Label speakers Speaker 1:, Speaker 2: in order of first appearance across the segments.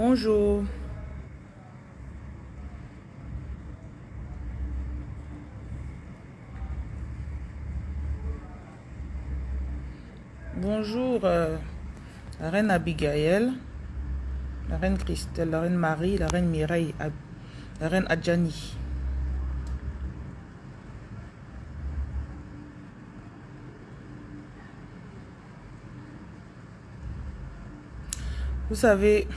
Speaker 1: Bonjour. Bonjour, euh, la reine Abigail, la reine Christelle, la reine Marie, la reine Mireille, la reine Adjani. Vous savez,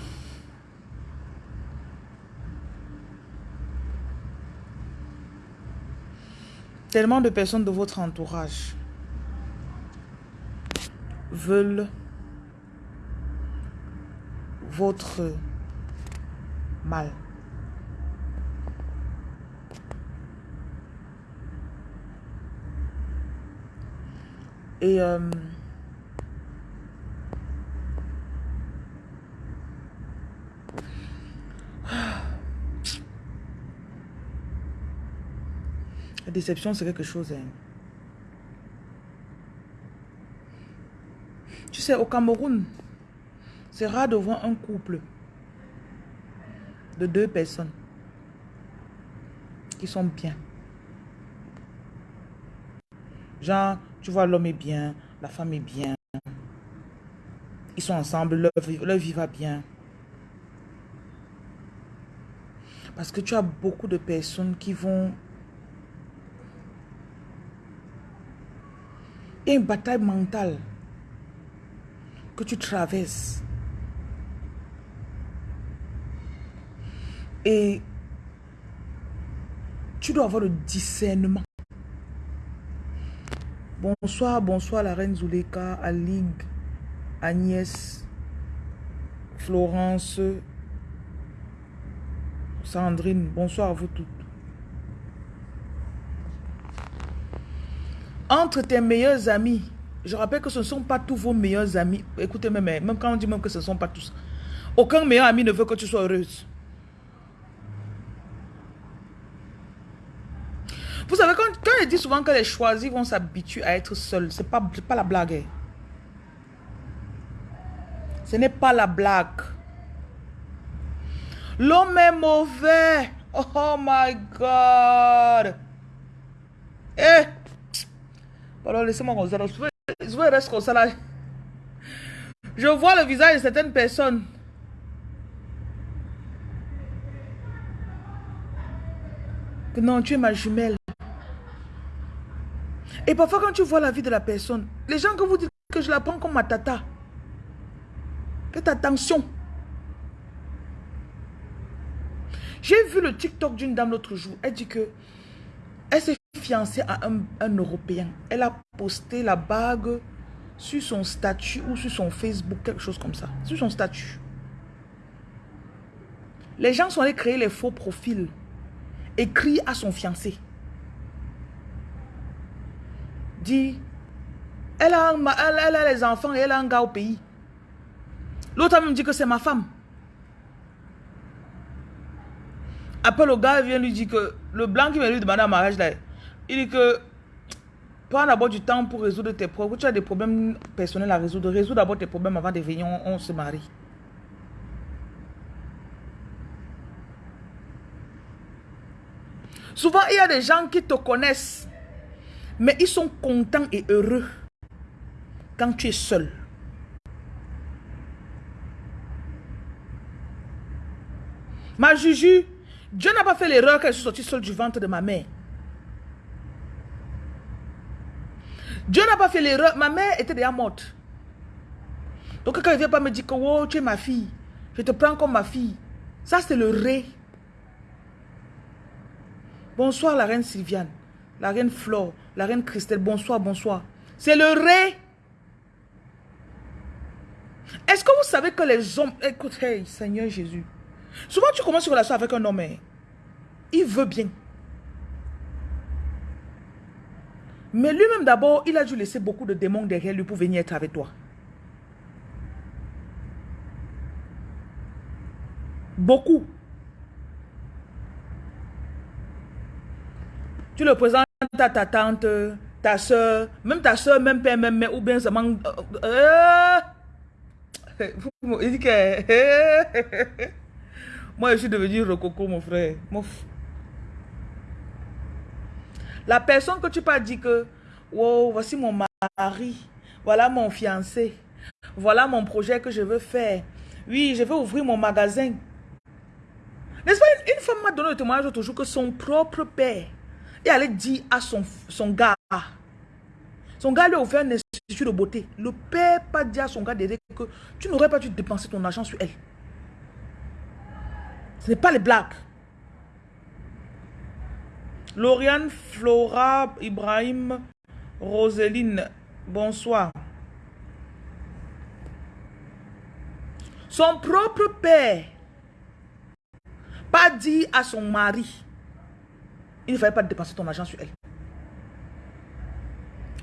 Speaker 1: tellement de personnes de votre entourage veulent votre mal. Et euh, déception, c'est quelque chose. Hein. Tu sais, au Cameroun, c'est rare de voir un couple de deux personnes qui sont bien. Genre, tu vois, l'homme est bien, la femme est bien. Ils sont ensemble, leur, leur vie va bien. Parce que tu as beaucoup de personnes qui vont... Il y a bataille mentale que tu traverses. Et tu dois avoir le discernement. Bonsoir, bonsoir la reine Zuleka, Alig, Agnès, Florence, Sandrine. Bonsoir à vous toutes. Entre tes meilleurs amis, je rappelle que ce ne sont pas tous vos meilleurs amis. Écoutez, même, même quand on dit même que ce ne sont pas tous. Aucun meilleur ami ne veut que tu sois heureuse. Vous savez, quand, quand je dis souvent que les choisis vont s'habituer à être seuls, ce n'est pas, pas la blague. Hein. Ce n'est pas la blague. L'homme est mauvais. Oh my God. Eh. Alors, laissez-moi comme ça. Je vais rester comme ça là. Je vois le visage de certaines personnes. Que non, tu es ma jumelle. Et parfois, quand tu vois la vie de la personne, les gens que vous dites que je la prends comme ma tata, faites attention. J'ai vu le TikTok d'une dame l'autre jour. Elle dit que elle s'est fiancée à un, Européen. Elle a posté la bague sur son statut ou sur son Facebook, quelque chose comme ça. Sur son statut. Les gens sont allés créer les faux profils. Écrit à son fiancé. Dit, elle a, elle, a les enfants et elle a un gars au pays. L'autre me dit que c'est ma femme. Après, le gars vient lui dire que le blanc qui vient lui demander un mariage, là, il dit que prends d'abord du temps pour résoudre tes problèmes. Tu as des problèmes personnels à résoudre. Résous d'abord tes problèmes avant de venir, on, se marie. Souvent, il y a des gens qui te connaissent, mais ils sont contents et heureux quand tu es seul. Ma Juju, Dieu n'a pas fait l'erreur qu'elle soit sortie seule du ventre de ma mère. Dieu n'a pas fait l'erreur. Ma mère était déjà morte. Donc quand il vient pas me dire que oh, tu es ma fille, je te prends comme ma fille. Ça, c'est le ré. Bonsoir la reine Sylviane, la reine Flore, la reine Christelle. Bonsoir, bonsoir. C'est le ré. Est-ce que vous savez que les hommes... Écoutez, Seigneur Jésus. Souvent, tu commences une relation avec un homme. Hein. Il veut bien. Mais lui-même d'abord, il a dû laisser beaucoup de démons derrière lui pour venir être avec toi. Beaucoup. Tu le présentes à ta tante, ta soeur, même ta soeur, même père, même mère, ou bien ça manque... Euh, Il dit que... Moi, je suis devenu rococo, mon frère. La personne que tu pas dit que, wow, voici mon mari, voilà mon fiancé, voilà mon projet que je veux faire. Oui, je veux ouvrir mon magasin. N'est-ce pas, une, femme m'a donné le témoignage toujours que son propre père, et allait dire à son, gars, son gars lui a offert un institut de beauté. Le père pas dit à son gars d'aider que tu n'aurais pas dû dépenser ton argent sur elle. Ce n'est pas les blagues. Lauriane, Flora, Ibrahim, Roseline, bonsoir. Son propre père pas dit à son mari, il ne fallait pas dépenser ton argent sur elle.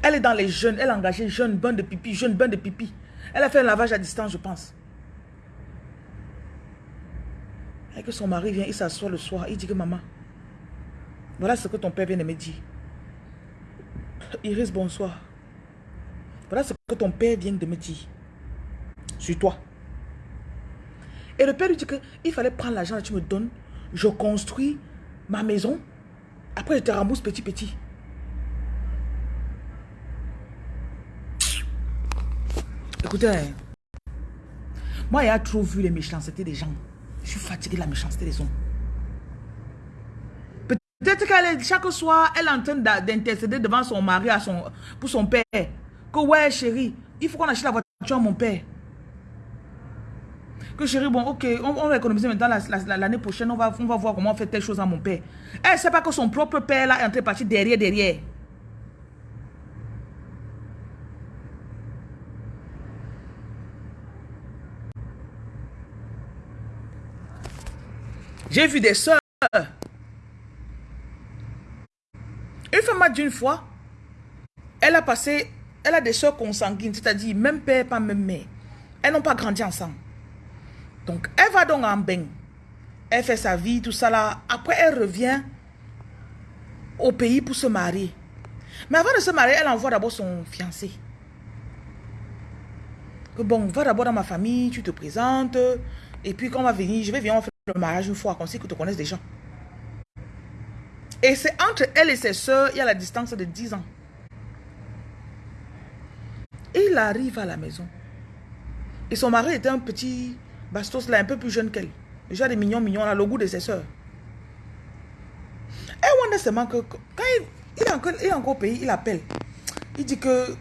Speaker 1: Elle est dans les jeunes, elle a engagé jeune, bain de pipi, jeune, bain de pipi. Elle a fait un lavage à distance, je pense. Et que son mari vient, il s'assoit le soir, il dit que maman, voilà ce que ton père vient de me dire. Iris, bonsoir. Voilà ce que ton père vient de me dire. Sur toi. Et le père lui dit qu'il fallait prendre l'argent que tu me donnes. Je construis ma maison. Après, je te rembourse petit petit. Écoutez, hein. moi, j'ai trop vu les méchancetés des gens. Je suis fatigué de la méchanceté des hommes. Peut-être qu'elle chaque soir, elle est en train d'intercéder devant son mari à son, pour son père. Que ouais, chérie, il faut qu'on achète la voiture à mon père. Que chérie, bon, ok, on, va économiser maintenant l'année prochaine, on va, on va voir comment on fait telle chose à mon père. Elle ne sait pas que son propre père là est en train de partir derrière, derrière. J'ai vu des soeurs. Une femme m'a dit une fois, elle a passé, elle a des soeurs consanguines, c'est-à-dire même père, pas même mère. Elles n'ont pas grandi ensemble. Donc, elle va donc en bain. Elle fait sa vie, tout ça là. Après, elle revient au pays pour se marier. Mais avant de se marier, elle envoie d'abord son fiancé. Que bon, va d'abord dans ma famille, tu te présentes. Et puis, quand on va venir, je vais venir, faire le mariage une fois, qu'on sait que tu connaisses des gens. Et c'est entre elle et ses soeurs, il y a la distance de 10 ans. il arrive à la maison. Et son mari était un petit bastos là, un peu plus jeune qu'elle. Déjà des mignons, mignons là, le goût de ses soeurs. Et on a seulement que quand il, est encore, il est encore au pays, il appelle. Il dit que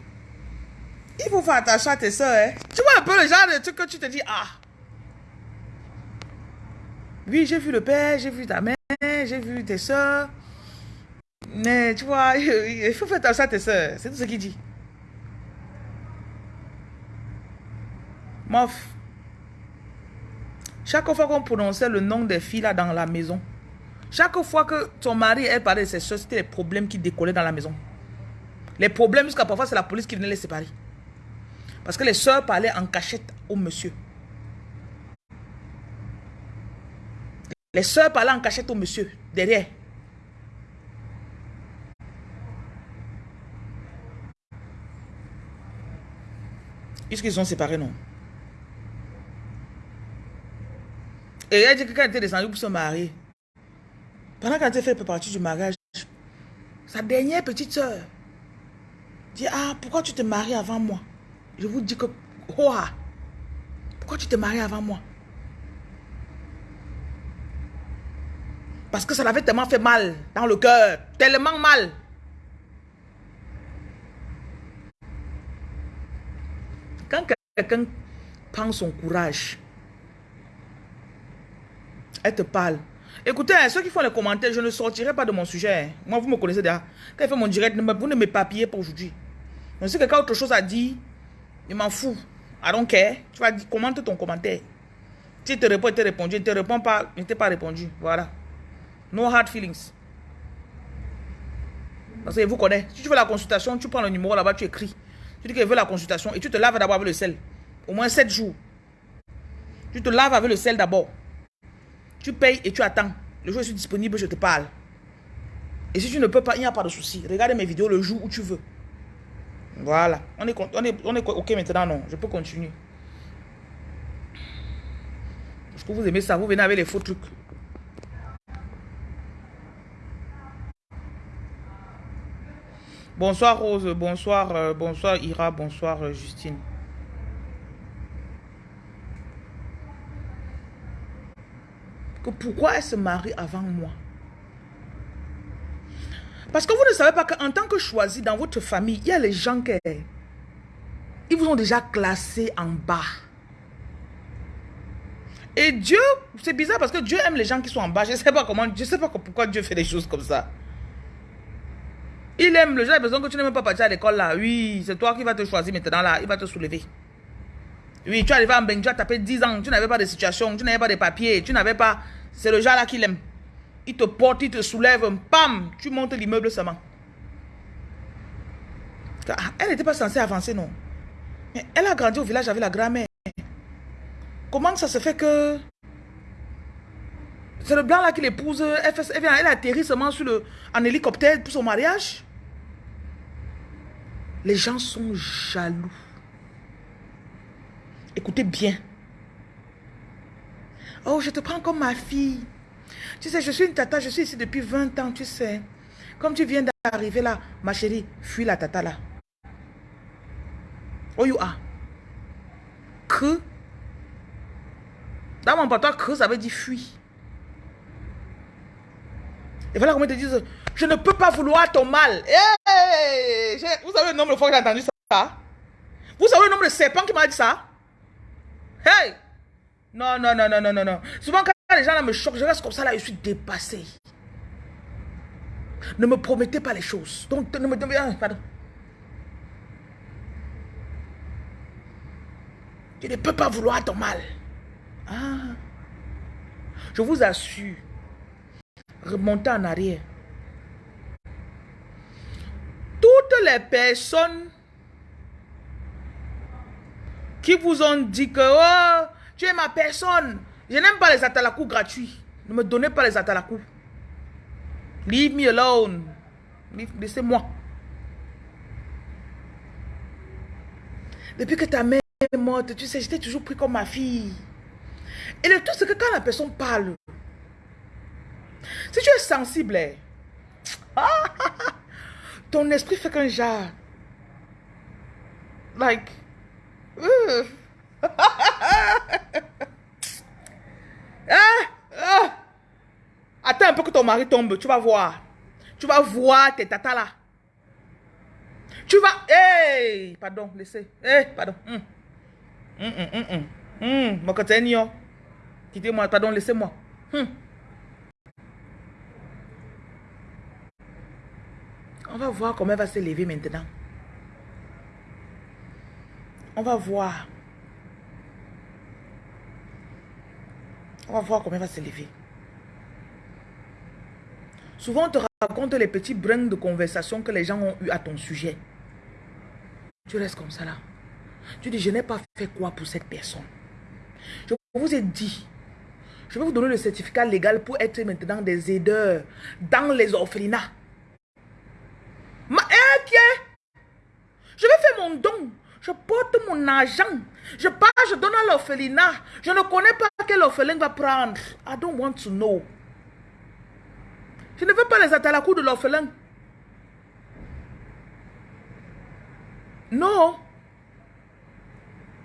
Speaker 1: il faut faire attention à tes soeurs. Hein. Tu vois un peu le genre de truc que tu te dis, ah, oui, j'ai vu le père, j'ai vu ta mère, j'ai vu tes soeurs. Mais tu vois, il faut faire attention à tes soeurs. C'est tout ce qu'il dit. Mof. Chaque fois qu'on prononçait le nom des filles là dans la maison, chaque fois que ton mari parlait de ses soeurs, c'était les problèmes qui décollaient dans la maison. Les problèmes, jusqu'à parfois, c'est la police qui venait les séparer. Parce que les soeurs parlaient en cachette au monsieur. Les soeurs parlaient en cachette au monsieur, derrière. Est-ce qu'ils sont séparés, non Et elle dit que quand elle était descendue pour se marier, pendant qu'elle fait partie du mariage, sa dernière petite soeur dit Ah, pourquoi tu te maries avant moi? Je vous dis que, oh, pourquoi tu te maries avant moi? Parce que ça l'avait tellement fait mal dans le cœur. Tellement mal. Quand quelqu'un prend son courage, elle te parle. Écoutez, hein, ceux qui font les commentaires, je ne sortirai pas de mon sujet. Hein. Moi, vous me connaissez déjà. Quand il fait mon direct, vous ne m'éparpillez pas aujourd'hui. Donc, si quelqu'un a autre chose à dire, il m'en fout. I don't care. Tu vas dire, commente ton commentaire. Si il te répond, il te répondu. Il ne te répond pas, il ne t'a pas répondu. Voilà. No hard feelings. Parce que vous connaissez. Si tu veux la consultation, tu prends le numéro là-bas, tu écris. Tu dis que tu veux la consultation et tu te laves d'abord avec le sel. Au moins 7 jours. Tu te laves avec le sel d'abord. Tu payes et tu attends. Le jour où je suis disponible, je te parle. Et si tu ne peux pas, il n'y a pas de souci. Regarde mes vidéos le jour où tu veux. Voilà. On est, on est, on est OK maintenant, non. Je peux continuer. Vous aimez ça, vous venez avec les faux trucs. Bonsoir Rose, bonsoir, euh, bonsoir Ira, bonsoir Justine. Pourquoi elle se marie avant moi? Parce que vous ne savez pas qu'en tant que choisi dans votre famille, il y a les gens qui ils vous ont déjà classé en bas. Et Dieu, c'est bizarre parce que Dieu aime les gens qui sont en bas. Je ne sais pas comment, je sais pas pourquoi Dieu fait des choses comme ça. Il aime le genre besoin que tu n'aimes pas partir à l'école là. Oui, c'est toi qui vas te choisir maintenant là. Il va te soulever. Oui, tu arrives en bain, tu as tapé 10 ans, tu n'avais pas de situation, tu n'avais pas de papier, tu n'avais pas... C'est le genre là qu'il aime. Il te porte, il te soulève, pam, tu montes l'immeuble seulement. Elle n'était pas censée avancer, non. Mais elle a grandi au village avec la grand-mère. Comment ça se fait que... C'est le blanc là qui l'épouse, elle, elle, elle atterrit seulement sur le, en hélicoptère pour son mariage? Les gens sont jaloux. Écoutez bien. Oh, je te prends comme ma fille. Tu sais, je suis une tata, je suis ici depuis 20 ans, tu sais. Comme tu viens d'arriver là, ma chérie, fuis la tata là. Oh, you are. Que. Dans mon patois, que ça veut dire fuis. Et voilà comment ils te disent, je ne peux pas vouloir ton mal. vous savez le nombre de fois que j'ai entendu ça? Vous savez le nombre de serpents qui m'a dit ça? Hey Non, non, non, non, non, non, non. Souvent quand les gens là me choquent, je reste comme ça là, je suis dépassé. Ne me promettez pas les choses. Donc, ne me... Pardon. Tu ne peux pas vouloir ton mal. Ah. Je vous assure, remontez en arrière. Toutes les personnes qui vous ont dit que oh, tu es ma personne, je n'aime pas les atalakou gratuits. Ne me donnez pas les atalakou. Leave me alone. Laissez-moi. Depuis que ta mère est morte, tu sais, j'étais toujours pris comme ma fille. Et le tout, c'est que quand la personne parle, si tu es sensible, hein, ton esprit fait qu'un genre. Like. Uh. ah, ah. Attends un peu que ton mari tombe, tu vas voir. Tu vas voir tes tatas là. Tu vas... Hey, pardon, laissez. Hey, pardon. Hum. Hum, hum, hum, hum. Hum, Quittez-moi, pardon, laissez-moi. Hum. On va voir comment elle va se lever maintenant. On va voir. On va voir comment elle va se lever. Souvent, on te raconte les petits brins de conversation que les gens ont eu à ton sujet. Tu restes comme ça là. Tu dis, je n'ai pas fait quoi pour cette personne. Je vous ai dit, je vais vous donner le certificat légal pour être maintenant des aideurs dans les orphelinats. Ma, eh, Je vais faire mon don. Je porte mon argent. Je pars, je donne à l'orphelinat. Je ne connais pas quel orphelin va prendre. I don't want to know. Je ne veux pas les atalakou de l'orphelin. Non.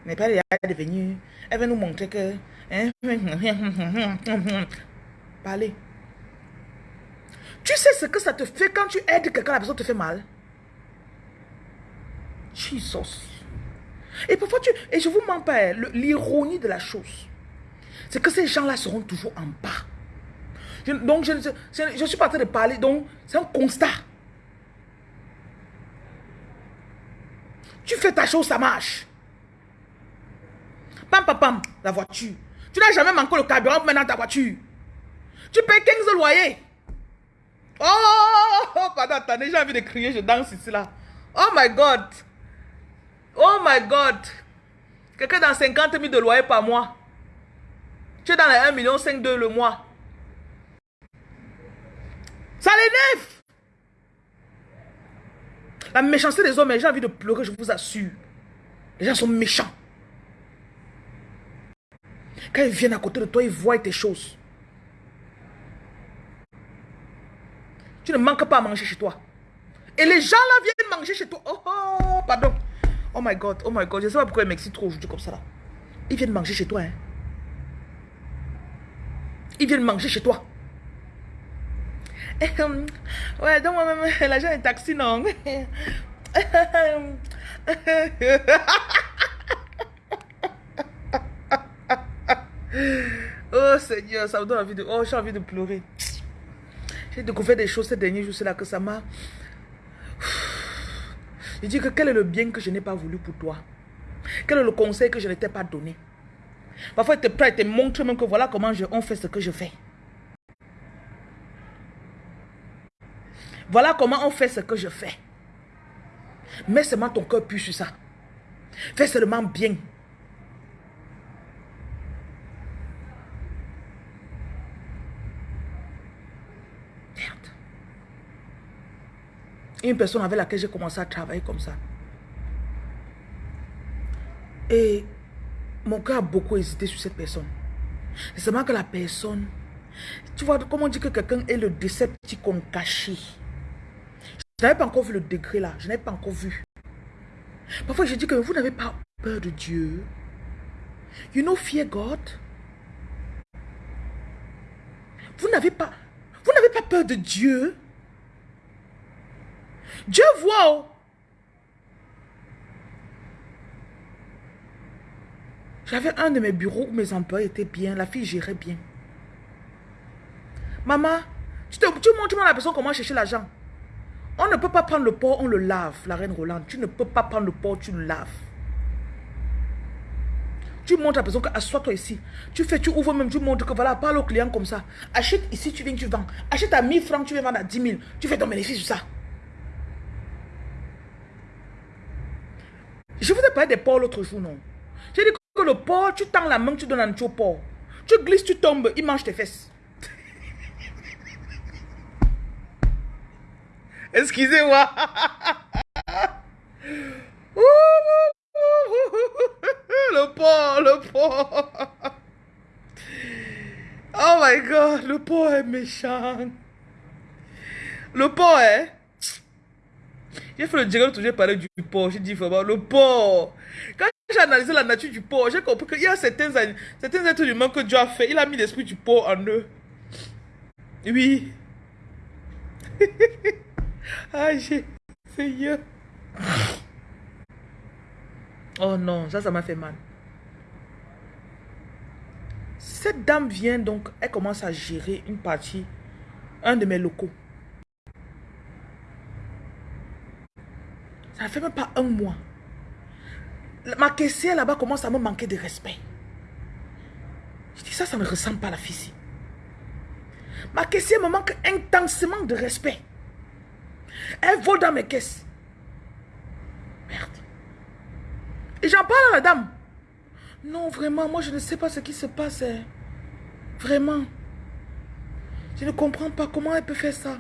Speaker 1: Mais pas devenu. Elle veut nous montrer que. Hein? Parlez. Tu sais ce que ça te fait quand tu aides quelqu'un, la personne te fait mal? Jesus. Et parfois, tu, et je vous mens pas, hein, l'ironie de la chose, c'est que ces gens-là seront toujours en bas. donc, je ne suis pas en train de parler, donc c'est un constat. Tu fais ta chose, ça marche. Pam, pam, pam, la voiture. Tu n'as jamais manqué le carburant maintenant ta voiture. Tu payes 15 loyers. Oh, oh, pardon, attendez, j'ai envie de crier, je danse ici là. Oh my God. Oh my God. Quelqu'un dans 50 000 de loyer par mois. Tu es dans les 1 million 5 2 le mois. Ça l'énerve. La méchanceté des hommes, j'ai envie de pleurer, je vous assure. Les gens sont méchants. Quand ils viennent à côté de toi, ils voient tes choses. Tu ne manques pas à manger chez toi. Et les gens là viennent manger chez toi. Oh, oh pardon. Oh my God, oh my God. Je sais pas pourquoi ils m'excitent trop aujourd'hui comme ça là. Ils viennent manger chez toi. Hein. Ils viennent manger chez toi. ouais, donc moi-même, l'argent est taxi, non? oh Seigneur, ça me donne envie de... Oh, j'ai envie de pleurer. J'ai découvert des choses ces derniers jours, c'est là que ça m'a... Je dis que quel est le bien que je n'ai pas voulu pour toi? Quel est le conseil que je ne t'ai pas donné? Parfois, il te prête, il te montre même que voilà comment on fait ce que je fais. Voilà comment on fait ce que je fais. Mets seulement ton cœur plus sur ça. Fais seulement bien. Merde. Une personne avec laquelle j'ai commencé à travailler comme ça. Et mon cœur a beaucoup hésité sur cette personne. C'est seulement que la personne, tu vois, comment dit que quelqu'un est le décepticon caché? Je n'avais pas encore vu le degré là. Je n'avais pas encore vu. Parfois, je dis que vous n'avez pas peur de Dieu. You know fear God. Vous n'avez pas, vous n'avez pas peur de Dieu. Dieu voit. J'avais un de mes bureaux où mes employés étaient bien, la fille gérait bien. Maman, tu, te, tu montres à la personne comment chercher l'argent. On ne peut pas prendre le porc, on le lave, la reine Rolande. Tu ne peux pas prendre le porc, tu le laves. Tu montres à la personne que assois-toi ici. Tu fais, tu ouvres même, tu montres que voilà, parle au client comme ça. Achète ici, tu viens, tu vends. Achète à 1000 francs, tu viens vendre à 10 000. Tu fais ton bénéfice sur ça. Je vous ai parlé des porcs l'autre jour, non? J'ai dit que le porc, tu tends la main, tu donnes un au porc. Tu glisses, tu tombes, il mange tes fesses. Excusez-moi. le porc, le porc. Oh my God, le porc est méchant. Le porc, hein? J'ai fait le où j'ai parlé du porc. J'ai dit vraiment, le porc. Quand j'ai analysé la nature du porc, j'ai compris qu'il y a certains, certains êtres humains que Dieu a fait. Il a mis l'esprit du porc en eux. Oui. Ah, j'ai... Seigneur. Oh non, ça, ça m'a fait mal. Cette dame vient donc, elle commence à gérer une partie, un de mes locaux. Ça ne fait même pas un mois. Ma caissière là-bas commence à me manquer de respect. Je dis ça, ça ne ressemble pas à la fille Ma caissière me manque intensément de respect. Elle vole dans mes caisses. Merde. Et j'en parle à la dame. Non, vraiment, moi je ne sais pas ce qui se passe. Hein. Vraiment. Je ne comprends pas comment elle peut faire ça.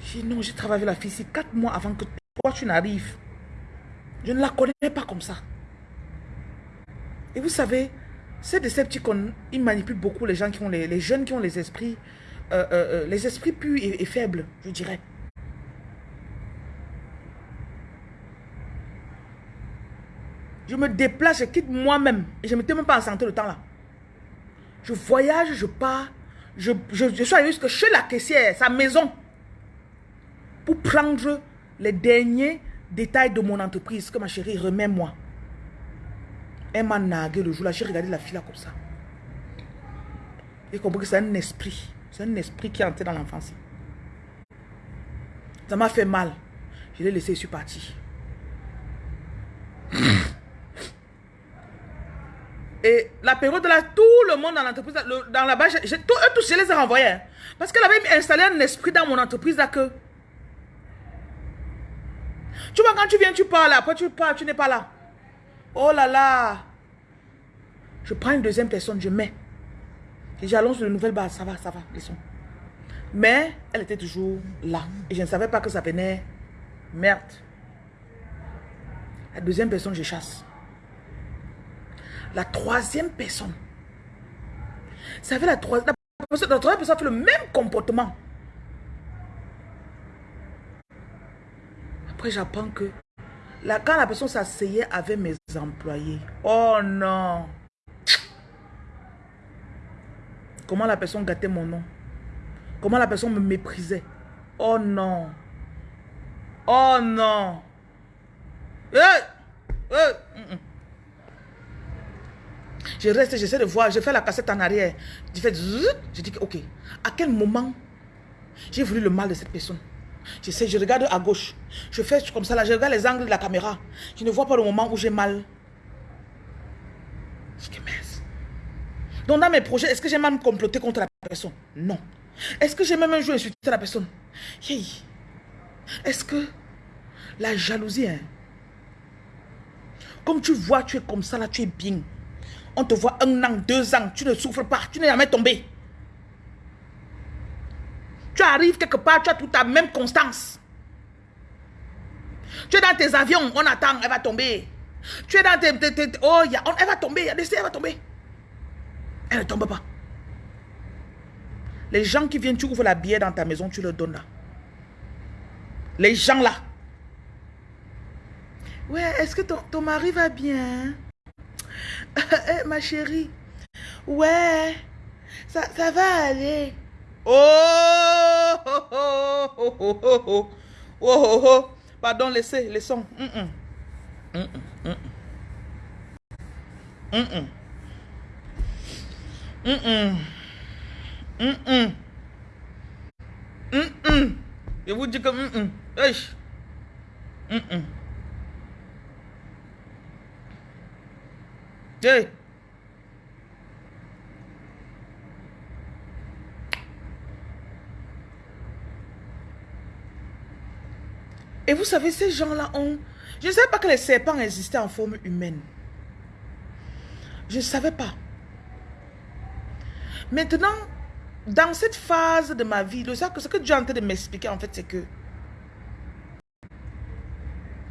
Speaker 1: J'ai non, j'ai travaillé avec la fille ici quatre mois avant que toi tu n'arrives. Je ne la connais pas comme ça. Et vous savez, ces petits ils manipulent beaucoup les gens qui ont les, les jeunes qui ont les esprits euh, euh, euh, les esprits purs et, faibles, je dirais. Je me déplace, je quitte moi-même. Et je ne m'étais même pas en santé le temps là. Je voyage, je pars. Je, je, je suis allé jusque chez la caissière, sa maison. Pour prendre les derniers détails de mon entreprise. Que ma chérie, remets-moi. Elle m'a nagué le jour là. J'ai regardé la fille là comme ça. J'ai compris que c'est un esprit. C'est un esprit qui est entré dans l'enfance. Ça m'a fait mal. Je l'ai laissé, je suis parti. Et la période de là, tout le monde dans l'entreprise, dans la base, eux tous, je les ai renvoyés. Hein. Parce qu'elle avait installé un esprit dans mon entreprise là que... Tu vois, quand tu viens, tu parles, après tu parles, tu n'es pas là. Oh là là. Je prends une deuxième personne, je mets. Et j'allonge de nouvelles bases. Ça va, ça va, laissons. Mais elle était toujours là. Et je ne savais pas que ça venait. Merde. La deuxième personne, je chasse. La troisième personne. Ça fait la troisième... La troisième personne fait le même comportement. Après, j'apprends que quand la personne s'asseyait avec mes employés, oh non. Comment la personne gâtait mon nom? Comment la personne me méprisait? Oh non. Oh non. Je reste, j'essaie de voir, je fais la cassette en arrière. Je fais je dis ok, à quel moment j'ai voulu le mal de cette personne? Je sais, je regarde à gauche. Je fais comme ça, là, je regarde les angles de la caméra. Je ne vois pas le moment où j'ai mal. Je dis, mince. Donc, dans mes projets, est-ce que j'ai même comploté contre la personne? Non. Est-ce que j'ai même un jour insulté la personne? Est-ce que la jalousie, hein? comme tu vois, tu es comme ça, là, tu es bien. On te voit un an, deux ans, tu ne souffres pas, tu n'es jamais tombé. Tu arrives quelque part, tu as toute ta même constance. Tu es dans tes avions, on attend, elle va tomber. Tu es dans tes... oh, y a, elle va tomber, elle va tomber. Elle ne tombe pas. Les gens qui viennent, tu ouvres la bière dans ta maison, tu leur donnes là. Les gens là. Ouais, est-ce que ton, ton, mari va bien? Eh, ma chérie. Ouais, ça, ça va aller. Oh, oh, oh, oh, oh, oh, oh, oh, Pardon, laissez, laissons. Mm -mm. Mm Mm -mm. Mm -mm. Je vous dis que mm -mm. Mm -mm. Hey. Et vous savez, ces gens-là ont... Je ne savais pas que les serpents existaient en forme humaine. Je ne savais pas. Maintenant, dans cette phase de ma vie, ce que Dieu est en train de m'expliquer, en fait, c'est que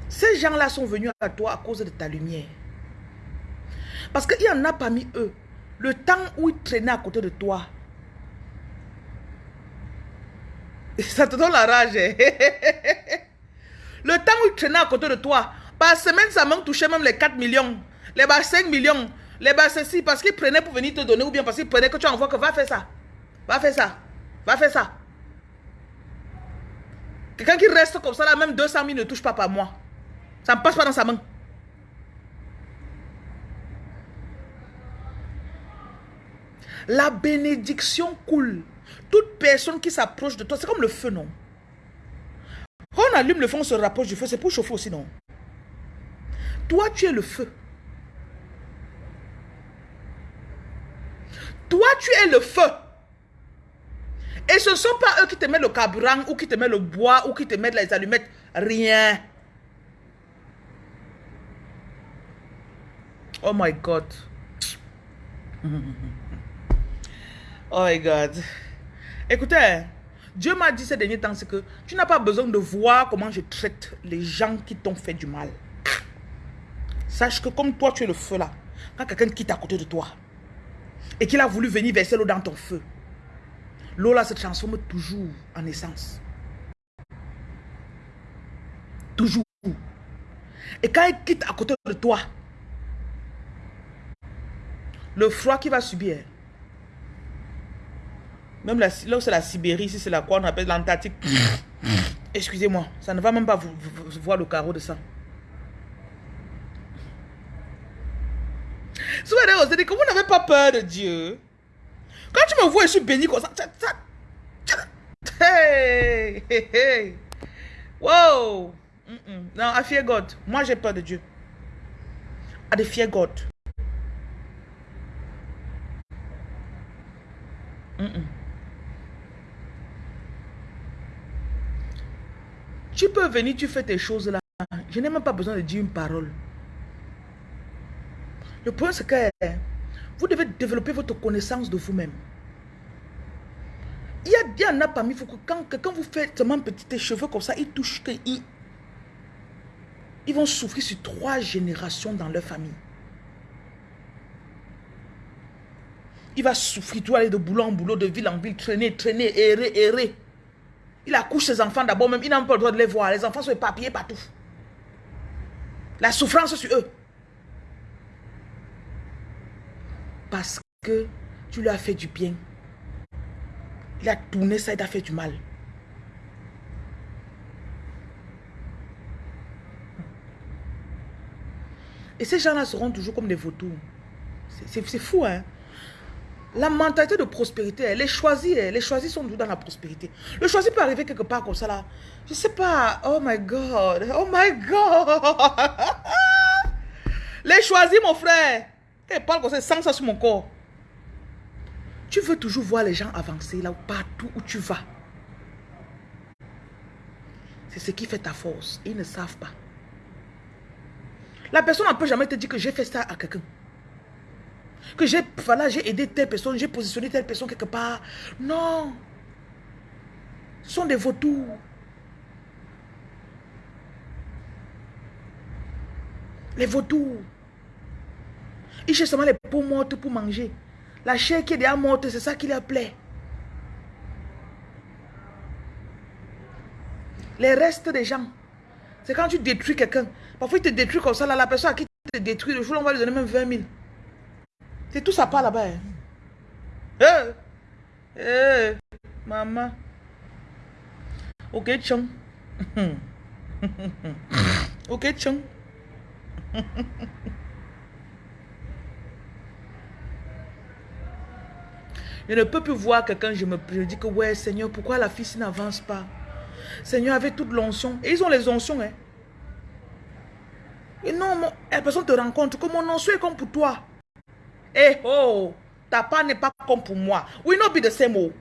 Speaker 1: ces gens-là sont venus à toi à cause de ta lumière. Parce qu'il y en a parmi eux, le temps où ils traînaient à côté de toi, ça te donne la rage. Hein? le temps où ils traînaient à côté de toi, par semaine, ça m'a touché même les 4 millions, les 5 millions, les bas ceci, parce qu'ils prenaient pour venir te donner, ou bien parce qu'ils prenaient que tu envoies que va faire ça. Va faire ça. Va faire ça. Quelqu'un qui reste comme ça, là, même 200 000 ne touche pas par mois. Ça ne passe pas dans sa main. La bénédiction coule. Toute personne qui s'approche de toi, c'est comme le feu, non? Quand on allume le feu, on se rapproche du feu, c'est pour chauffer aussi, non? Toi, tu es le feu. Toi, tu es le feu. Et ce ne sont pas eux qui te mettent le carburant ou qui te mettent le bois ou qui te mettent les allumettes. Rien. Oh my God. Oh my God. Écoutez, Dieu m'a dit ces derniers temps, c'est que tu n'as pas besoin de voir comment je traite les gens qui t'ont fait du mal. Sache que comme toi, tu es le feu là. Quand quelqu'un quitte à côté de toi et qu'il a voulu venir verser l'eau dans ton feu, l'eau là se transforme toujours en essence. Toujours. Et quand il quitte à côté de toi, le froid qu'il va subir, même là où c'est la Sibérie, si c'est la quoi on appelle l'Antarctique, excusez-moi, ça ne va même pas vous, voir le carreau de sang. Souvent, que vous n'avez pas peur de Dieu. Quand tu me vois, je suis béni comme ça. Hey, hey, hey. Wow. Non, I fear God. Moi, j'ai peur de Dieu. I fear God. Tu peux venir, tu fais tes choses là. Je n'ai même pas besoin de dire une parole. Le point, c'est que vous devez développer votre connaissance de vous-même. Il y, a, il y en a parmi vous que quand, quand vous faites seulement petits cheveux comme ça, ils touchent ils, ils vont souffrir sur trois générations dans leur famille. Il va souffrir, tu vas aller de boulot en boulot, de ville en ville, traîner, traîner, errer, errer. Il accouche ses enfants d'abord même, il n'a pas le droit de les voir. Les enfants sont éparpillés partout. La souffrance sur eux. Parce que tu lui as fait du bien. Il a tourné ça, il t'a fait du mal. Et ces gens-là seront toujours comme des vautours. C'est fou, hein. La mentalité de prospérité, elle est choisie. Les choisis sont dans la prospérité. Le choisi peut arriver quelque part comme ça là. Je sais pas. Oh my God. Oh my God. Les choisis, mon frère. Elle parle comme ça, sans ça sur mon corps. Tu veux toujours voir les gens avancer là, partout où tu vas. C'est ce qui fait ta force. Ils ne savent pas. La personne ne peut jamais te dire que j'ai fait ça à quelqu'un. Que j'ai voilà, j'ai aidé telle personne, j'ai positionné telle personne quelque part. Non. Ce sont des vautours. Les vautours. Ils cherchent seulement les peaux mortes pour manger. La chair qui est déjà morte, c'est ça qui leur plaît. Les restes des gens. C'est quand tu détruis quelqu'un. Parfois, il te détruit comme ça. Là, la personne à qui te détruit, le jour, on va lui donner même 20 000. C'est tout ça part là-bas. Hein. Eh, eh, maman. Ok, chum. ok, chum. Je ne peux plus voir quelqu'un, je me je dis que ouais, Seigneur, pourquoi la fille n'avance pas? Seigneur, avec toute l'onction. Et ils ont les oncions, hein. Et non, la personne te rencontre que mon onction est comme pour toi. Eh oh, ta part n'est pas comme pour moi. We not be the same oh.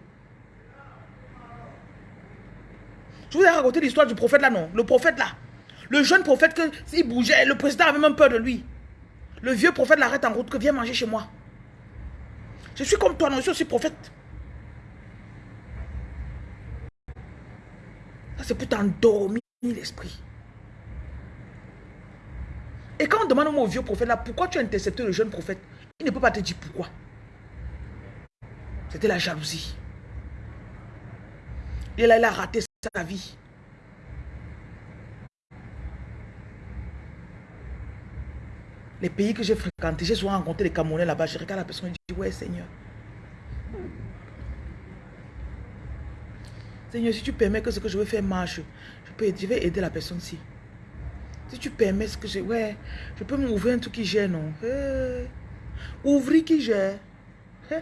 Speaker 1: Je vous ai raconté l'histoire du prophète là, non? Le prophète là. Le jeune prophète, que bougeait, le président avait même peur de lui. Le vieux prophète l'arrête en route, que viens manger chez moi. Je suis comme toi, non, je suis aussi prophète. Ça, c'est pour t'endormir l'esprit. Et quand on demande au vieux prophète là, pourquoi tu as intercepté le jeune prophète? Il ne peut pas te dire pourquoi. C'était la jalousie. Et là, il a raté sa vie. Les pays que j'ai fréquentés, j'ai souvent rencontré les Camerounais là-bas. Je regarde la personne et je dis, ouais Seigneur. Seigneur, si tu permets que ce que je veux faire marche, je, peux, je vais aider la personne-ci. Si tu permets ce que j'ai... Ouais, je peux m'ouvrir un truc qui gère, non? Ouvrir qui gère. Eh.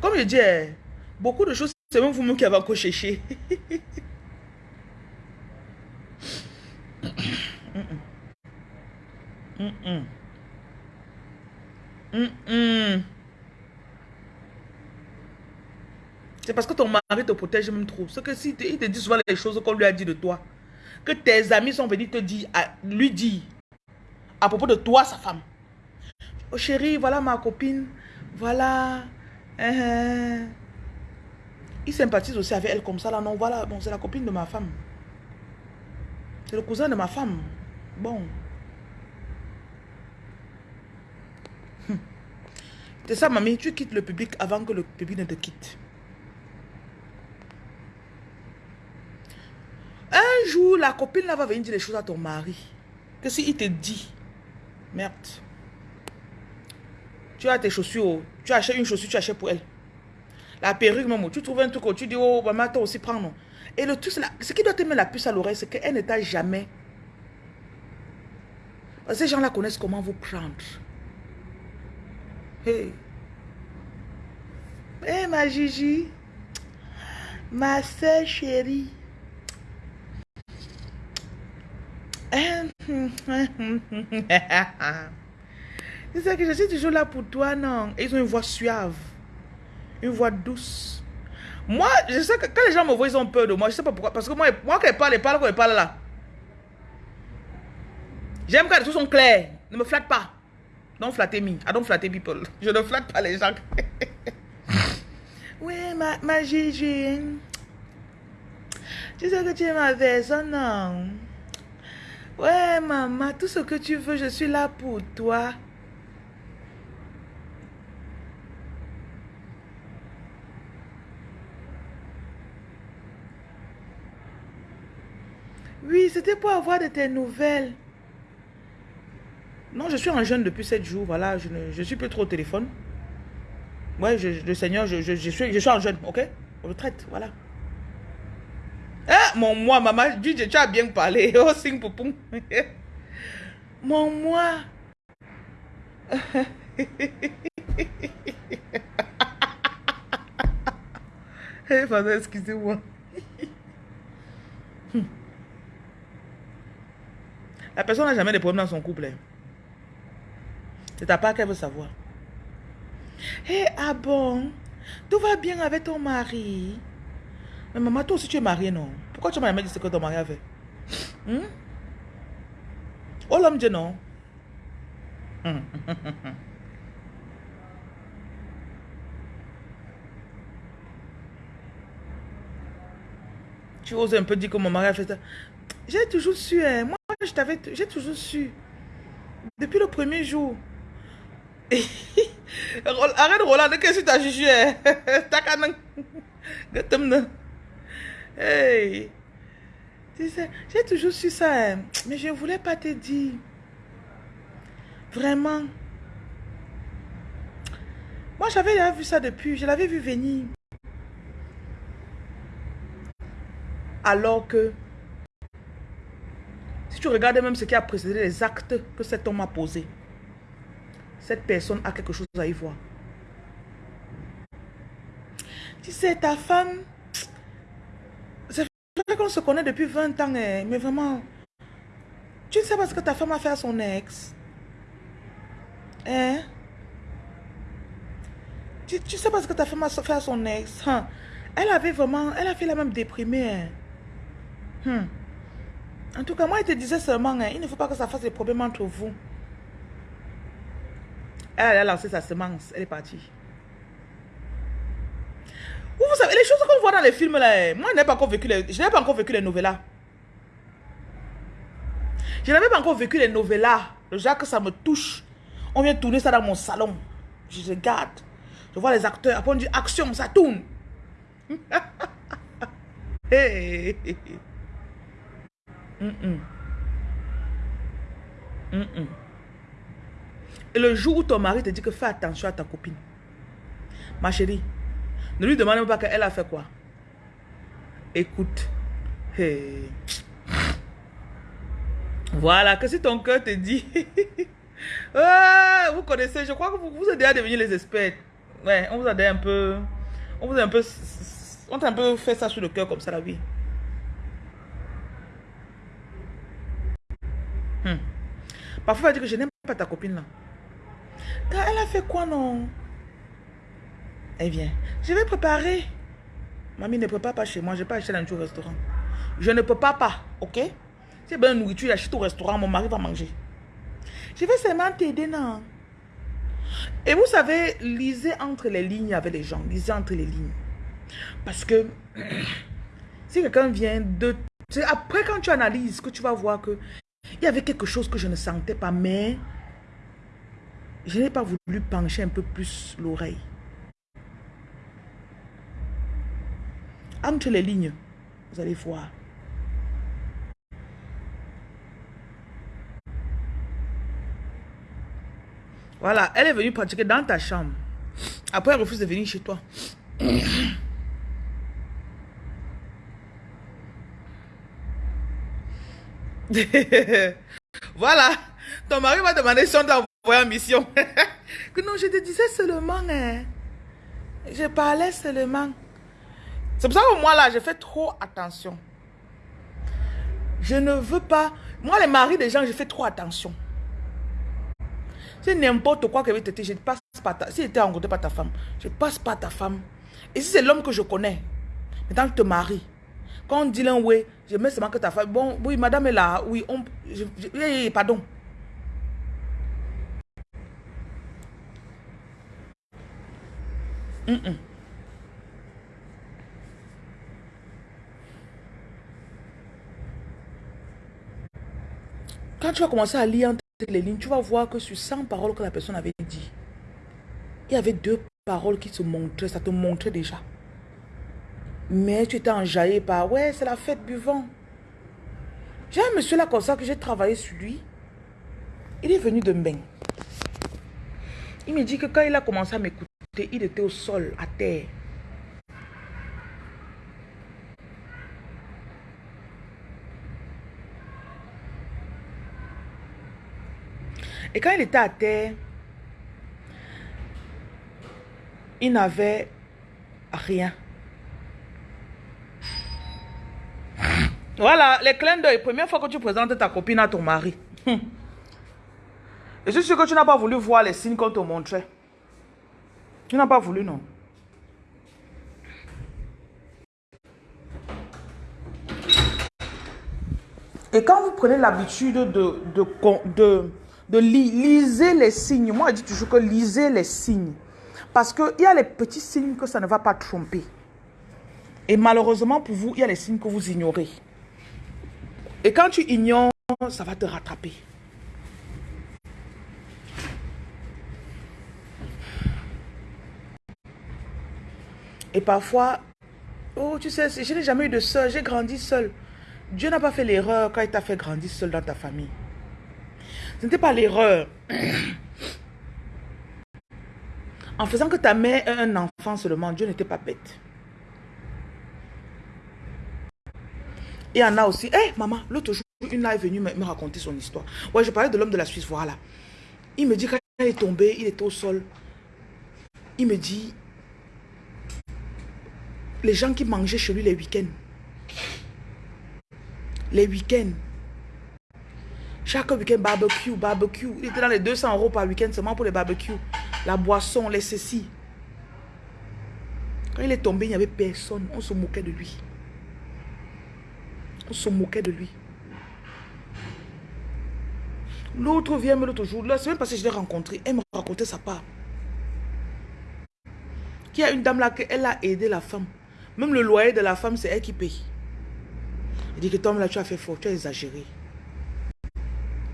Speaker 1: Comme je dis, eh, beaucoup de choses, c'est même vous-même qui avez encore cherché. C'est parce que ton mari te protège même trop. C'est que si il te dit souvent les choses qu'on lui a dit de toi, que tes amis sont venus te dire, lui dire, à propos de toi, sa femme. Oh chérie, voilà ma copine, voilà. Hein, hein. Il sympathise aussi avec elle comme ça, là, non, voilà, bon, c'est la copine de ma femme. C'est le cousin de ma femme. Bon. Hum. C'est ça, mamie, tu quittes le public avant que le public ne te quitte. Un jour, la copine là va venir dire des choses à ton mari. Que si il te dit, merde, tu as tes chaussures, tu achètes une chaussure, tu achètes pour elle. La perruque, maman, tu trouves un truc, tu dis, oh, maman, toi aussi, prends, non. Et le truc, ce qui doit te mettre la puce à l'oreille, c'est qu'elle ne t'a jamais. Ces gens-là connaissent comment vous prendre. Hey. Hey, ma Gigi. Ma soeur chérie. C'est ça que je suis toujours là pour toi, non? Ils ont une voix suave. Une voix douce. Moi, je sais que quand les gens me voient, ils ont peur de moi. Je sais pas pourquoi. Parce que moi, moi quand ils parlent, ils parlent quand ils parlent là. J'aime quand les choses sont clairs. Ne me flatte pas. Don't flatter me. I don't flatter people. Je ne flatte pas les gens. oui, ma, ma Gigi. Tu sais que tu es ma personne, non? Ouais, maman, tout ce que tu veux, je suis là pour toi. C'était pour avoir de tes nouvelles. Non, je suis en jeûne depuis 7 jours. Voilà, je ne suis plus trop au téléphone. Ouais, le Seigneur, je, je, suis, je suis en jeûne, ok? Retraite, voilà. Ah, mon moi, maman, dis, tu as bien parlé. Oh, sing poupon. mon moi. hey, excusez-moi. La personne n'a jamais de problème dans son couple. Hein. C'est ta part qu'elle veut savoir. Hé, ah bon? Tout va bien avec ton mari Mais maman, toi aussi tu es mariée, non? Pourquoi tu m'as jamais dit ce que ton mari a fait? Hmm? Oh, l'homme dit non? tu oses un peu dire que mon mari a fait ça. J'ai toujours su, hein. moi j'ai toujours su. Depuis le premier jour. Arrête Roland, qu'est-ce que tu as jugé Hey Tu sais, j'ai toujours su ça, hein. mais je ne voulais pas te dire. Vraiment. Moi, j'avais déjà vu ça depuis, je l'avais vu venir. Alors que, si tu regardes même ce qui a précédé les actes que cet homme a posés, cette personne a quelque chose à y voir. Tu sais, ta femme, c'est vrai qu'on se connaît depuis 20 ans, hein, mais vraiment, tu ne sais pas ce que ta femme a fait à son ex. Hein? Tu, sais pas ce que ta femme a fait à son ex. Hein? Elle avait vraiment, elle a fait la même déprimée. Hein? Hmm. En tout cas, moi, je te disais seulement, il ne faut pas que ça fasse des problèmes entre vous. Elle a lancé sa semence. Elle est partie. Vous, savez, les choses qu'on voit dans les films là, moi je n'ai pas encore vécu les, je pas encore vécu les novellas. Je n'avais pas encore vécu les novellas. Le genre que ça me touche. On vient tourner ça dans mon salon. Je regarde. Je vois les acteurs. Après on dit action, ça tourne. hey. Et le jour où ton mari te dit que fais attention à ta copine, ma chérie, ne lui demande pas qu'elle a fait quoi. Écoute. Voilà, que si ton cœur te dit... vous connaissez, je crois que vous, vous êtes déjà devenus les experts. Ouais, on vous a un peu... On vous a un peu... On t'a un peu fait ça sur le cœur comme ça, la vie. Hmm. Parfois, elle dit que je n'aime pas ta copine là elle a fait quoi, non? Eh bien, je vais préparer. Mamie ne prépare pas chez moi. Je ne vais pas acheter dans un restaurant. Je ne peux pas, pas, ok? C'est bien la nourriture, j'achète au restaurant. Mon mari va manger. Je vais seulement t'aider, non? Et vous savez, lisez entre les lignes avec les gens. Lisez entre les lignes. Parce que si quelqu'un vient de... Après, quand tu analyses, que tu vas voir que il y avait quelque chose que je ne sentais pas, mais je n'ai pas voulu pencher un peu plus l'oreille. Entre les lignes, vous allez voir. Voilà, elle est venue pratiquer dans ta chambre. Après, elle refuse de venir chez toi. voilà, ton mari va demander si on t'a envoyé en mission. que non, je te disais seulement, hein. Je parlais seulement. C'est pour ça que moi, là, je fais trop attention. Je ne veux pas... Moi, les maris des gens, je fais trop attention. C'est n'importe quoi que te je passe pas ta... Si tu en rencontré pas ta femme, je passe pas ta femme. Et si c'est l'homme que je connais, maintenant je te marie, quand on dit l'un, oui, je mets seulement que ta femme. Bon, oui, madame est là. Oui, on. Je, pardon. Quand tu vas commencer à lire entre les lignes, tu vas voir que sur 100 paroles que la personne avait dit, il y avait deux paroles qui se montraient, ça te montrait déjà. Mais tu étais enjaillé par, ouais, c'est la fête buvant. J'ai un monsieur là comme ça que j'ai travaillé sur lui. Il est venu de Mbeng. Il me dit que quand il a commencé à m'écouter, il était au sol, à terre. Et quand il était à terre, il n'avait rien. Voilà, les clins d'œil. Première fois que tu présentes ta copine à ton mari. Et je suis sûr que tu n'as pas voulu voir les signes qu'on te montrait. Tu n'as pas voulu, non. Et quand vous prenez l'habitude de, de, de, de, liser les signes, moi je dis toujours que lisez les signes. Parce qu'il y a les petits signes que ça ne va pas tromper. Et malheureusement pour vous, il y a les signes que vous ignorez. Et quand tu ignores, ça va te rattraper. Et parfois, oh, tu sais, je n'ai jamais eu de soeur, j'ai grandi seul. Dieu n'a pas fait l'erreur quand il t'a fait grandir seul dans ta famille. Ce n'était pas l'erreur. En faisant que ta mère ait un enfant seulement, Dieu n'était pas bête. Il y en a aussi. Hé, eh, maman, l'autre jour, une là est venue me, raconter son histoire. Ouais, je parlais de l'homme de la Suisse, voilà. Il me dit quand il est tombé, il était au sol. Il me dit, les gens qui mangeaient chez lui les week-ends. Les week-ends. Chaque week-end, barbecue, barbecue. Il était dans les 200 euros par week-end seulement pour les barbecues. La boisson, les ceci. Quand il est tombé, il n'y avait personne. On se moquait de lui. On se moquait de lui. L'autre vient me l'autre jour. La semaine passée, je l'ai rencontré. Elle me racontait sa part. Qu'il y a une dame là, elle a aidé la femme. Même le loyer de la femme, c'est elle qui paye. Il dit que toi, là, tu as fait fort, tu as exagéré.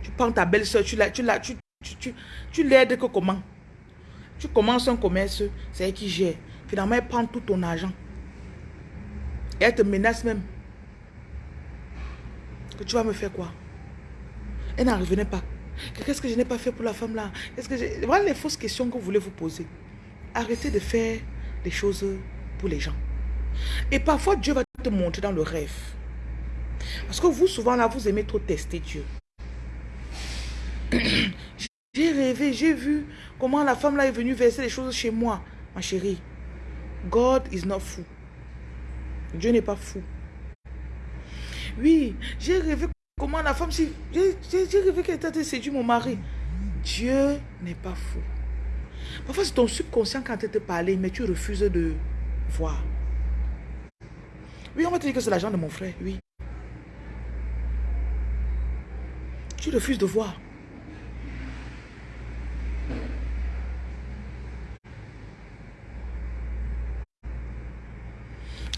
Speaker 1: Tu prends ta belle-soeur, tu l'aides tu, tu, tu, tu, que comment? Tu commences un commerce, c'est elle qui gère. Finalement, elle prend tout ton argent. Et elle te menace même. Que tu vas me faire quoi? Elle n'en revenait pas. Qu'est-ce que je n'ai pas fait pour la femme là? Qu'est-ce que Voilà les fausses questions que vous voulez vous poser. Arrêtez de faire des choses pour les gens. Et parfois, Dieu va te montrer dans le rêve. Parce que vous, souvent là, vous aimez trop tester Dieu. J'ai rêvé, j'ai vu comment la femme là est venue verser les choses chez moi. Ma chérie, God is not fou. Dieu n'est pas fou. Oui, j'ai rêvé comment la femme... J'ai rêvé qu'elle était séduit mon mari. Dieu n'est pas fou. Parfois, c'est ton subconscient quand elle te parle, mais tu refuses de voir. Oui, on va te dire que c'est l'argent de mon frère, oui. Tu refuses de voir.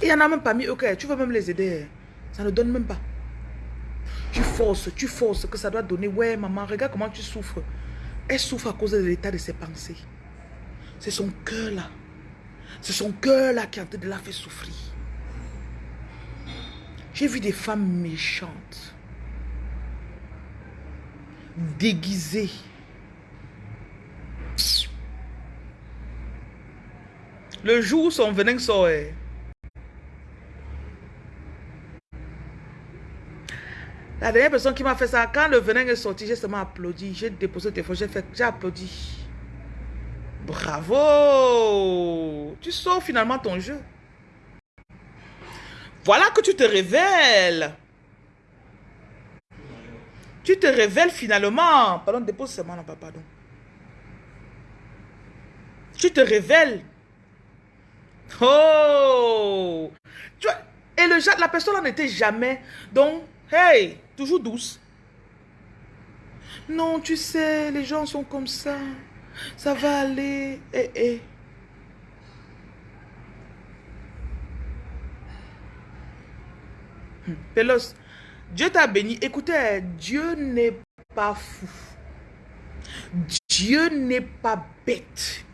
Speaker 1: Il y en a même parmi eux tu veux même les aider. Ça ne donne même pas. Tu forces, tu forces que ça doit donner. Ouais, maman, regarde comment tu souffres. Elle souffre à cause de l'état de ses pensées. C'est son cœur là. C'est son cœur là qui a de la fait souffrir. J'ai vu des femmes méchantes, déguisées. Le jour où son venin sort, eh. La dernière personne qui m'a fait ça, quand le venin est sorti, j'ai seulement applaudi. J'ai déposé le téléphone, j'ai applaudi. Bravo! Tu sors finalement ton jeu. Voilà que tu te révèles. Tu te révèles finalement. Pardon, dépose seulement là, pardon. Tu te révèles. Oh! et le, la personne n'était jamais. Donc, hey, toujours douce. Non, tu sais, les gens sont comme ça. Ça va aller. Eh, eh. Hmm. Pélos, Dieu t'a béni. Écoutez, Dieu n'est pas fou. Dieu n'est pas bête.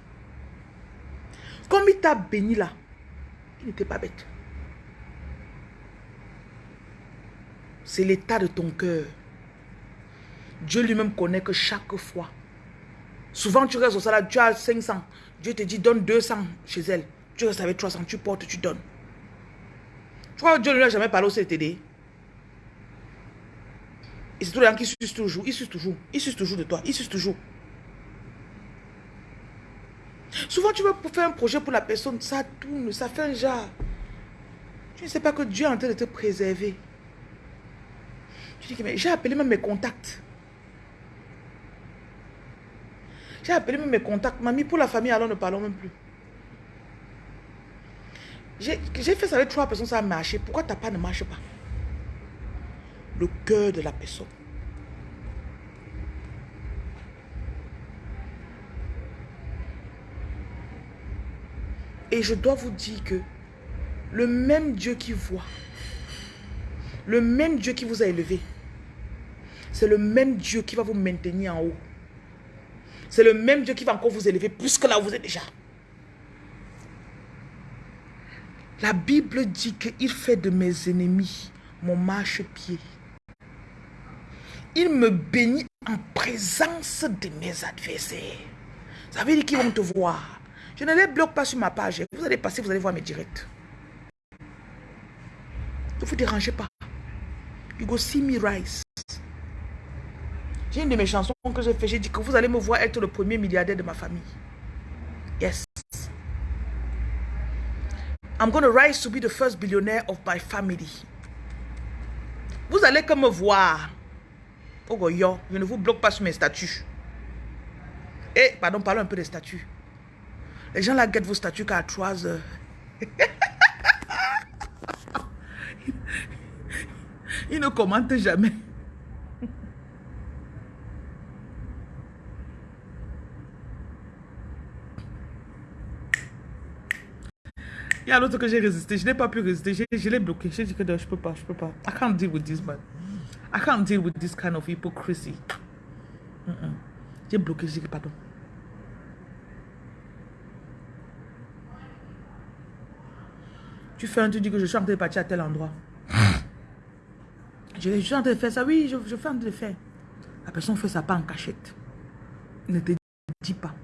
Speaker 1: Comme il t'a béni là, il n'était pas bête. C'est l'état de ton cœur. Dieu lui-même connaît que chaque fois. Souvent, tu restes au salaire, tu as 500. Dieu te dit, donne 200 chez elle. Tu restes avec 300, tu portes, tu donnes. Tu crois que Dieu ne lui a jamais parlé au CTD Et c'est tous les gens qui sucent toujours. Ils sucent toujours. Ils sucent toujours de toi. Ils sucent toujours. Souvent, tu veux faire un projet pour la personne, ça tourne, ça fait un genre. Tu ne sais pas que Dieu est en train de te préserver. Tu dis que j'ai appelé même mes contacts. J'ai appelé même mes contacts. Mamie, pour la famille, alors ne parlons même plus. J'ai fait ça avec trois personnes, ça a marché. Pourquoi ta part ne marche pas? Le cœur de la personne. Et je dois vous dire que le même Dieu qui voit, le même Dieu qui vous a élevé, c'est le même Dieu qui va vous maintenir en haut. C'est le même Dieu qui va encore vous élever plus que là où vous êtes déjà. La Bible dit qu'il fait de mes ennemis mon marche-pied. Il me bénit en présence de mes adversaires. Ça veut dire qu'ils vont te voir. Je ne les bloque pas sur ma page. Vous allez passer, vous allez voir mes directs. Ne vous dérangez pas. You go see me rise. J'ai une de mes chansons que j'ai fait. J'ai dit que vous allez me voir être le premier milliardaire de ma famille. Yes. I'm going to rise to be the first billionaire of my family. Vous allez comme me voir. Oh, yo, je ne vous bloque pas sur mes statuts. Eh, pardon, parlons un peu des statuts. Les gens là guettent vos statuts qu'à 3 heures. Ils ne commentent jamais. Il y a l'autre que j'ai résisté. Je n'ai pas pu résister. Je, l'ai bloqué. J'ai dit que je peux pas, je peux pas. I can't deal with this man. I can't deal with this kind of hypocrisy. J'ai bloqué, j'ai dit pardon. Tu fais un, tu dis que je suis en train de partir à tel endroit. Je, suis en train de faire ça. Oui, je, je fais en train de faire. La personne fait ça pas en cachette. Ne te dis pas.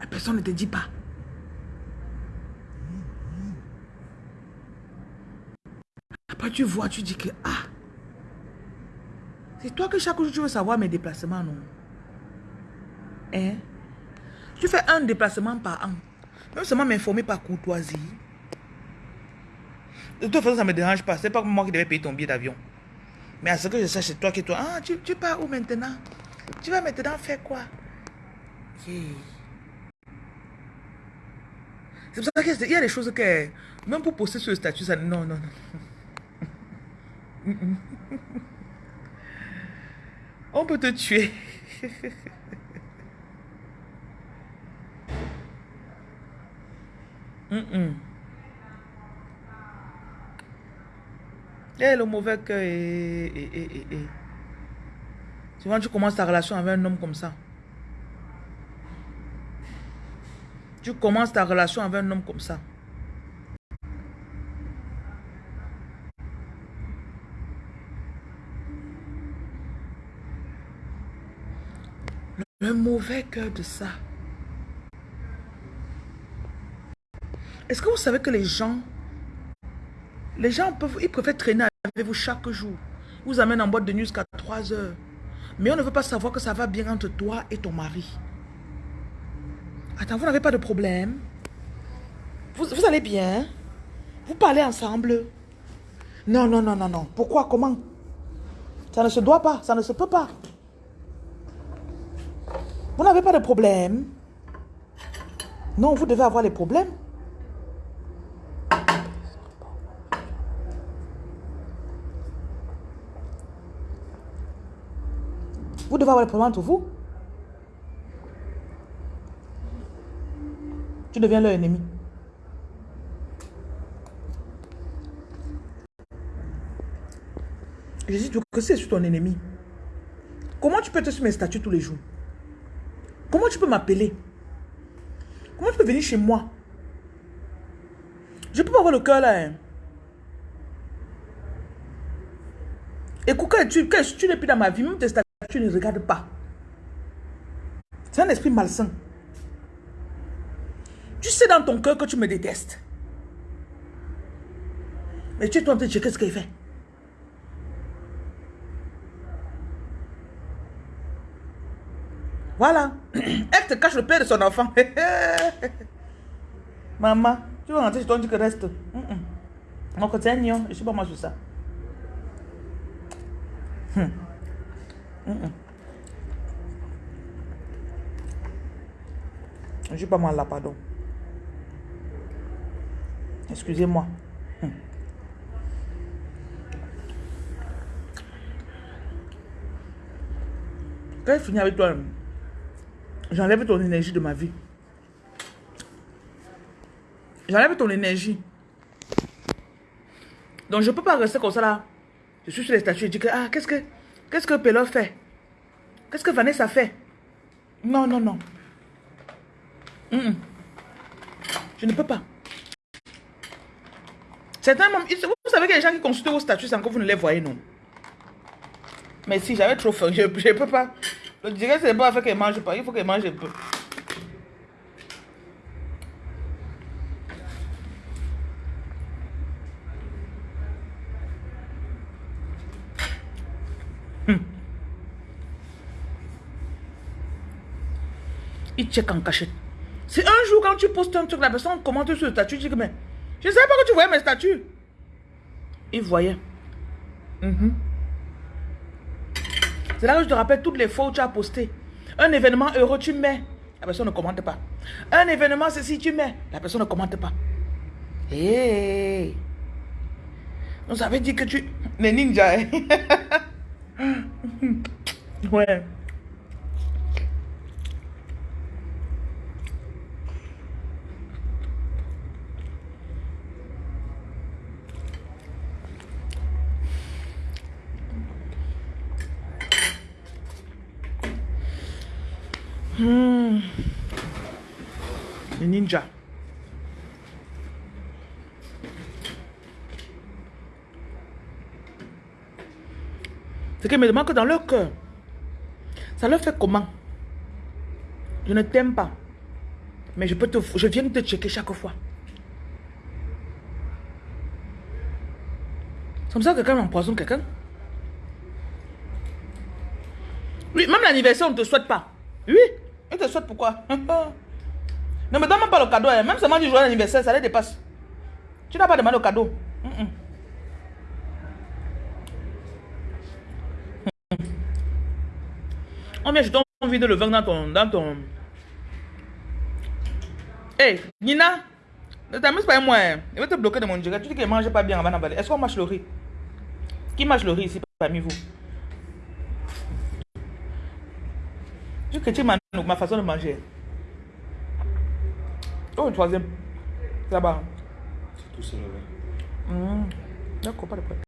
Speaker 1: La personne ne te dit pas. Après, tu vois, tu dis que, ah, c'est toi que chaque jour tu veux savoir mes déplacements, non? Hein? Tu fais un déplacement par an. Même seulement m'informer par courtoisie. De toute façon, ça ne me dérange pas. C'est pas moi qui devais payer ton billet d'avion. Mais à ce que je sache, c'est toi qui toi. Ah, tu, tu pars où maintenant? Tu vas maintenant faire quoi? C'est pour ça qu'il y a des choses que, même pour poster sur le statut, ça. Non, non, non. On peut te tuer. Mm le mauvais cœur et, et, et, Souvent, tu commences ta relation avec un homme comme ça. Tu commences ta relation avec un homme comme ça. Le mauvais cœur de ça. Est-ce que vous savez que les gens, les gens peuvent, ils préfèrent traîner avec vous chaque jour. Vous amènent en boîte de nuit jusqu'à 3 heures. Mais on ne veut pas savoir que ça va bien entre toi et ton mari. Attends, vous n'avez pas de problème vous, vous allez bien Vous parlez ensemble Non, non, non, non, non. Pourquoi? Comment? Ça ne se doit pas, ça ne se peut pas. Vous n'avez pas de problème Non, vous devez avoir les problèmes. Devez avoir problèmes entre vous. Tu deviens leur ennemi. Dis que c'est sur ton ennemi. Comment tu peux te sur mes statuts tous les jours? Comment tu peux m'appeler? Comment tu peux venir chez moi? Je peux pas avoir le cœur là. Hein? Écoute, quand tu, tu n'es plus dans ma vie, même tes statuts, tu ne regardes pas. C'est un esprit malsain. Tu sais dans ton cœur que tu me détestes. Mais tu es en train de checker ce qu'il fait. Voilà. Elle te cache le père de son enfant. Maman, tu vas rentrer chez toi, tu que reste. Mm -mm. Mon côté, je ne suis pas moi sur ça. Hmm. Je suis pas mal là, pardon. Excusez-moi. Hmm. Quand je finis avec toi, j'enlève ton énergie de ma vie. J'enlève ton énergie. Donc je ne peux pas rester comme ça là. Je suis sur les statues et dis que, ah, qu'est-ce que, qu'est-ce que Pélo fait? Qu'est-ce que Vanessa fait? Non, non, non. Je ne peux pas. Certains vous savez a des gens qui consultent vos statuts sans que vous ne les voyez, non? Mais si j'avais trop faim, je ne peux pas. Je dirais que c'est pas fait qu'elle mange pas, il faut qu'elle mange un peu. Il check en cachette. C'est un jour quand tu postes un truc, la personne commente sur le statut, mais je ne savais pas que tu voyais mes statuts. Il voyait. Mhm. C'est là que je te rappelle toutes les fois où tu as posté. Un événement heureux, tu mets. La personne ne commente pas. Un événement, ceci, tu mets. La personne ne commente pas. Hé On avait dit que tu... Les ninjas. Hein? ouais. Hmm. Les ninjas. C'est qu'ils me demandent que dans leur cœur, ça leur fait comment? Je ne t'aime pas. Mais je, peux te, je viens te checker chaque fois. C'est comme ça que quelqu'un empoisonne quelqu'un. Oui, même l'anniversaire, on ne te souhaite pas. Oui. Il te souhaite pourquoi? Ne me donne même pas le cadeau. Hein. Même seulement du jour d'anniversaire, ça les dépasse. Tu n'as pas demandé le cadeau. On vient, je t'en vide le vin dans ton... Dans ton... Hey, Nina, ne t'amuse pas avec moi. Hein. Il va te bloquer de mon direct. Tu dis qu'il ne mange pas bien avant d'emballer. Est-ce qu'on mange le riz? Qui mange le riz ici parmi vous? Je critique ma, ma façon de manger. Oh, troisième. Là-bas. C'est tout seul là. Mmh. D'accord, pas de problème.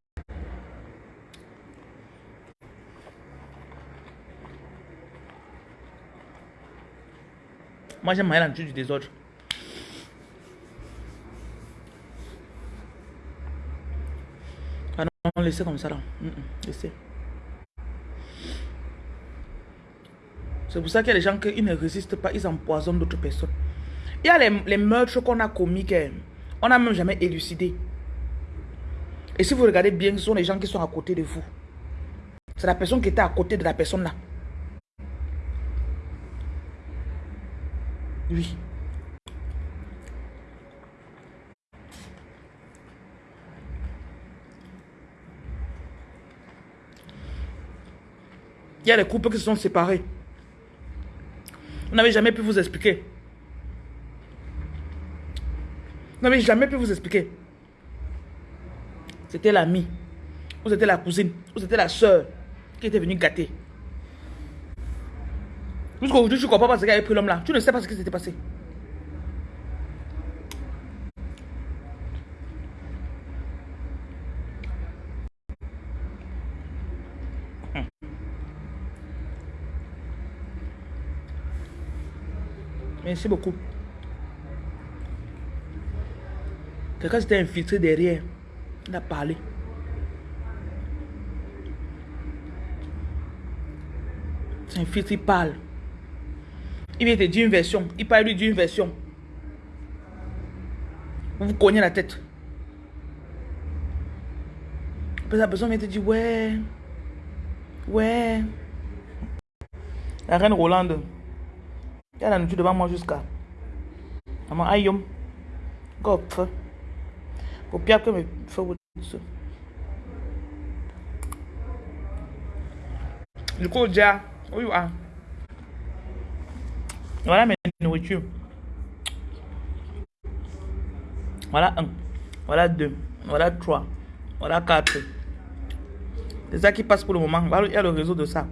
Speaker 1: Moi, j'aime la du désordre. Ah non, laissez comme ça là. Mmh, laissez. C'est pour ça qu'il y a des gens qui ne résistent pas, ils empoisonnent d'autres personnes. Il y a les, meurtres qu'on a commis, qu'on n'a même jamais élucidé. Et si vous regardez bien, ce sont les gens qui sont à côté de vous. C'est la personne qui était à côté de la personne là. Oui. Il y a des couples qui se sont séparés. Vous n'avez jamais pu vous expliquer. Vous n'avez jamais pu vous expliquer. C'était l'ami, ou c'était la cousine, ou c'était la soeur qui était venue gâter. Jusqu'aujourd'hui, tu ne comprends pas ce avait pris l'homme là. Tu ne sais pas ce qui s'était passé. Merci beaucoup. Quelqu'un s'était infiltré derrière. Il a parlé. C'est un filtre, il parle. Il vient te dire une version. Il parle lui d'une version. Vous vous cognez la tête. La personne vient te dire, ouais. Ouais. La reine Rolande. Il y a la nourriture devant moi jusqu'à. Maman, aïe, Gop. Pour pire que me faire ça. Du coup, déjà, où are? Voilà mes nourritures. Voilà un. Voilà deux? Voilà trois? Voilà quatre? C'est ça qui passe pour le moment. Il y a le réseau de ça.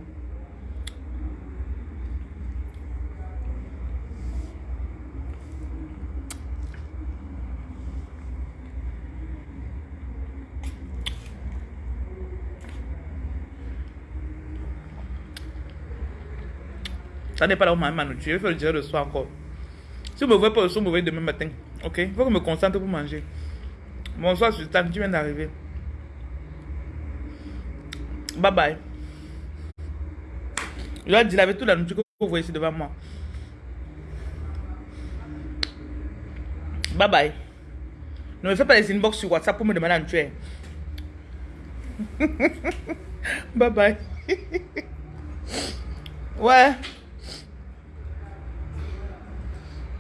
Speaker 1: Ça n'est pas là où ma. Je vais faire le dire le soir encore. Si vous me voyez pas le soir, vous me voyez demain matin. Ok? Il faut que je me concentre pour manger. Bonsoir, Sultan. Tu viens d'arriver. Bye bye. Je dois dire avec toute la nourriture que vous voyez ici devant moi. Bye bye. Ne me fais pas les inbox sur WhatsApp pour me demander à tuer. bye bye. ouais.